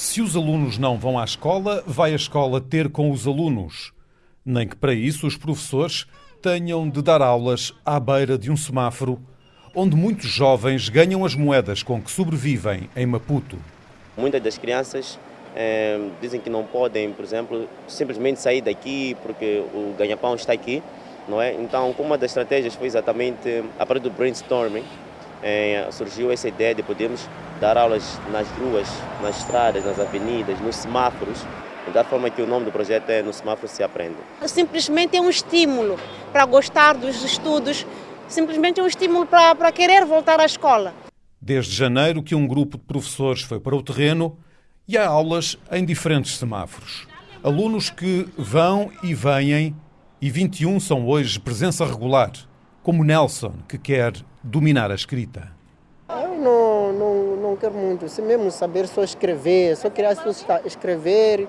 Se os alunos não vão à escola, vai a escola ter com os alunos. Nem que para isso os professores tenham de dar aulas à beira de um semáforo, onde muitos jovens ganham as moedas com que sobrevivem em Maputo. Muitas das crianças é, dizem que não podem, por exemplo, simplesmente sair daqui porque o ganha-pão está aqui, não é? Então, uma das estratégias foi exatamente a partir do brainstorming, é, surgiu essa ideia de podermos dar aulas nas ruas, nas estradas, nas avenidas, nos semáforos, da forma que o nome do projeto é No Semáforo Se Aprende. Simplesmente é um estímulo para gostar dos estudos, simplesmente é um estímulo para, para querer voltar à escola. Desde janeiro que um grupo de professores foi para o terreno e há aulas em diferentes semáforos. Alunos que vão e vêm e 21 são hoje presença regular, como Nelson, que quer dominar a escrita. Eu não, não, não quero muito, se mesmo saber só escrever, só queria escrever,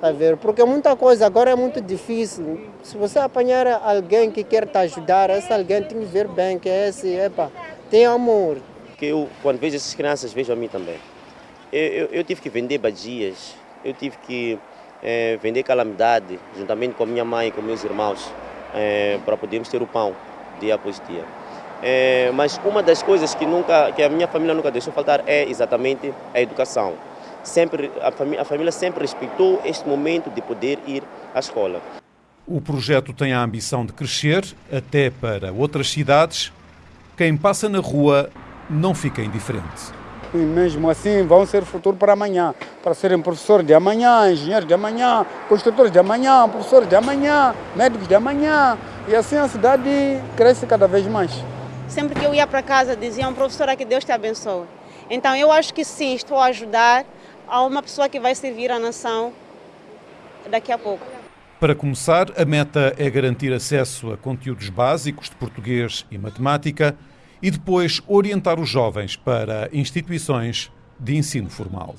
a ver, porque muita coisa agora é muito difícil. Se você apanhar alguém que quer te ajudar, esse alguém tem que ver bem que é esse, epa, tem amor. Que eu, quando vejo essas crianças, vejo a mim também. Eu, eu, eu tive que vender badias, eu tive que é, vender calamidade, juntamente com a minha mãe e com meus irmãos, é, para podermos ter o pão dia após dia. É, mas uma das coisas que, nunca, que a minha família nunca deixou faltar é exatamente a educação. Sempre, a, família, a família sempre respeitou este momento de poder ir à escola. O projeto tem a ambição de crescer até para outras cidades. Quem passa na rua não fica indiferente. E mesmo assim vão ser futuro para amanhã, para serem professores de amanhã, engenheiros de amanhã, construtores de amanhã, professores de amanhã, médicos de amanhã. E assim a cidade cresce cada vez mais. Sempre que eu ia para casa diziam, professora, que Deus te abençoe. Então eu acho que sim, estou a ajudar a uma pessoa que vai servir a nação daqui a pouco. Para começar, a meta é garantir acesso a conteúdos básicos de português e matemática e depois orientar os jovens para instituições de ensino formal.